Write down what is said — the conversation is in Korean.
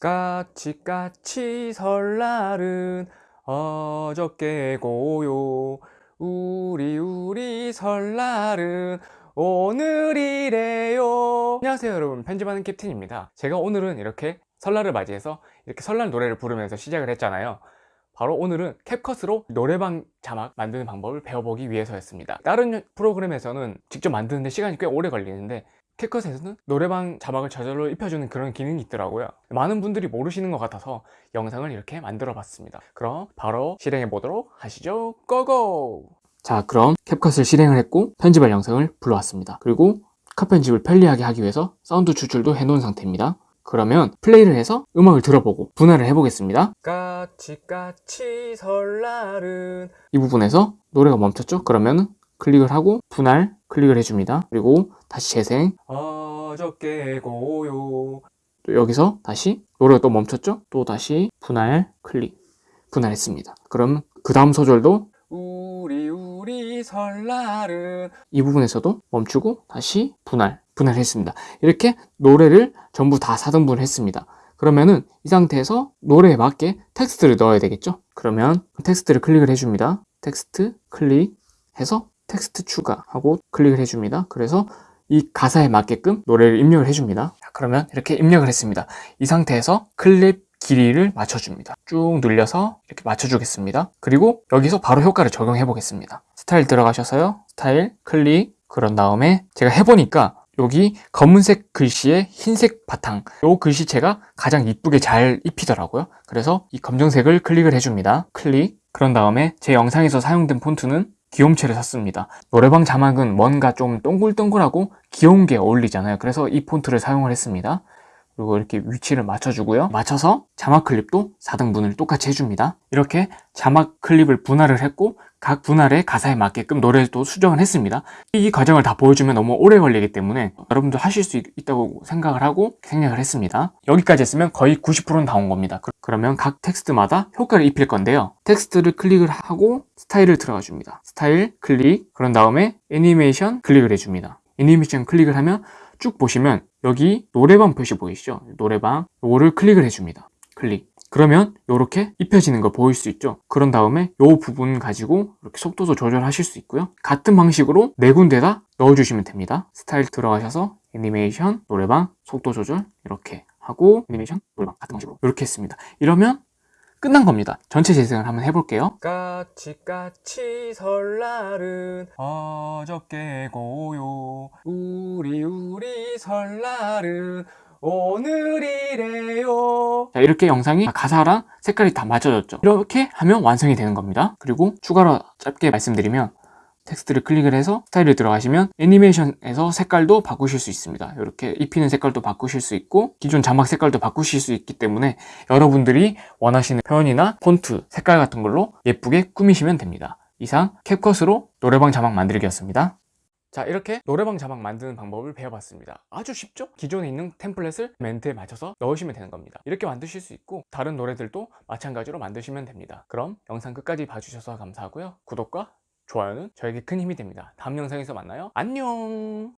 까치까치 설날은 어저께 고요. 우리 우리 설날은 오늘이래요. 안녕하세요 여러분. 편집하는 캡틴입니다. 제가 오늘은 이렇게 설날을 맞이해서 이렇게 설날 노래를 부르면서 시작을 했잖아요. 바로 오늘은 캡컷으로 노래방 자막 만드는 방법을 배워보기 위해서였습니다. 다른 프로그램에서는 직접 만드는데 시간이 꽤 오래 걸리는데 캡컷에서는 노래방 자막을 저절로 입혀주는 그런 기능이 있더라고요. 많은 분들이 모르시는 것 같아서 영상을 이렇게 만들어 봤습니다. 그럼 바로 실행해 보도록 하시죠. 고고! 자 그럼 캡컷을 실행을 했고 편집할 영상을 불러왔습니다. 그리고 컷 편집을 편리하게 하기 위해서 사운드 추출도 해놓은 상태입니다. 그러면 플레이를 해서 음악을 들어보고 분할을 해보겠습니다. 까치까치 설날은 이 부분에서 노래가 멈췄죠? 그러면 클릭을 하고 분할 클릭을 해줍니다. 그리고 다시 재생. 어저께 고요. 또 여기서 다시 노래가 또 멈췄죠? 또 다시 분할 클릭. 분할했습니다. 그럼 그 다음 소절도 우리 우리 설날은 이 부분에서도 멈추고 다시 분할 분할했습니다. 이렇게 노래를 전부 다 4등분을 했습니다. 그러면은 이 상태에서 노래에 맞게 텍스트를 넣어야 되겠죠? 그러면 텍스트를 클릭을 해줍니다. 텍스트 클릭해서 텍스트 추가하고 클릭을 해줍니다. 그래서 이 가사에 맞게끔 노래를 입력을 해줍니다. 자, 그러면 이렇게 입력을 했습니다. 이 상태에서 클립 길이를 맞춰줍니다. 쭉 늘려서 이렇게 맞춰주겠습니다. 그리고 여기서 바로 효과를 적용해 보겠습니다. 스타일 들어가셔서요. 스타일 클릭 그런 다음에 제가 해보니까 여기 검은색 글씨에 흰색 바탕 이 글씨체가 가장 이쁘게 잘 입히더라고요. 그래서 이 검정색을 클릭을 해줍니다. 클릭 그런 다음에 제 영상에서 사용된 폰트는 귀염체를 썼습니다. 노래방 자막은 뭔가 좀 동글동글하고 귀여운 게 어울리잖아요. 그래서 이 폰트를 사용을 했습니다 그리고 이렇게 위치를 맞춰주고요. 맞춰서 자막 클립도 4등분을 똑같이 해줍니다. 이렇게 자막 클립을 분할을 했고 각 분할의 가사에 맞게끔 노래를 또 수정을 했습니다. 이 과정을 다 보여주면 너무 오래 걸리기 때문에 여러분도 하실 수 있다고 생각을 하고 생략을 했습니다. 여기까지 했으면 거의 90%는 다 온 겁니다. 그러면 각 텍스트마다 효과를 입힐 건데요. 텍스트를 클릭을 하고 스타일을 들어가 줍니다. 스타일 클릭 그런 다음에 애니메이션 클릭을 해줍니다. 애니메이션 클릭을 하면 쭉 보시면 여기 노래방 표시 보이시죠? 노래방. 요거를 클릭을 해줍니다. 클릭. 그러면 이렇게 입혀지는 걸 보일 수 있죠? 그런 다음에 이 부분 가지고 이렇게 속도도 조절하실 수 있고요. 같은 방식으로 네 군데다 넣어주시면 됩니다. 스타일 들어가셔서 애니메이션, 노래방, 속도 조절 이렇게 하고 애니메이션, 노래방 같은 방식으로 이렇게 했습니다. 이러면 끝난 겁니다. 전체 재생을 한번 해볼게요. 까치까치 설날은 어저께 고요. 우리 우리 설날은 오늘이래요. 자 이렇게 영상이 가사랑 색깔이 다 맞춰졌죠. 이렇게 하면 완성이 되는 겁니다. 그리고 추가로 짧게 말씀드리면 텍스트를 클릭을 해서 스타일을 들어가시면 애니메이션에서 색깔도 바꾸실 수 있습니다. 이렇게 입히는 색깔도 바꾸실 수 있고 기존 자막 색깔도 바꾸실 수 있기 때문에 여러분들이 원하시는 표현이나 폰트, 색깔 같은 걸로 예쁘게 꾸미시면 됩니다. 이상 캡컷으로 노래방 자막 만들기였습니다. 자 이렇게 노래방 자막 만드는 방법을 배워봤습니다. 아주 쉽죠? 기존에 있는 템플릿을 멘트에 맞춰서 넣으시면 되는 겁니다. 이렇게 만드실 수 있고 다른 노래들도 마찬가지로 만드시면 됩니다. 그럼 영상 끝까지 봐주셔서 감사하고요. 구독과 좋아요는 저에게 큰 힘이 됩니다. 다음 영상에서 만나요. 안녕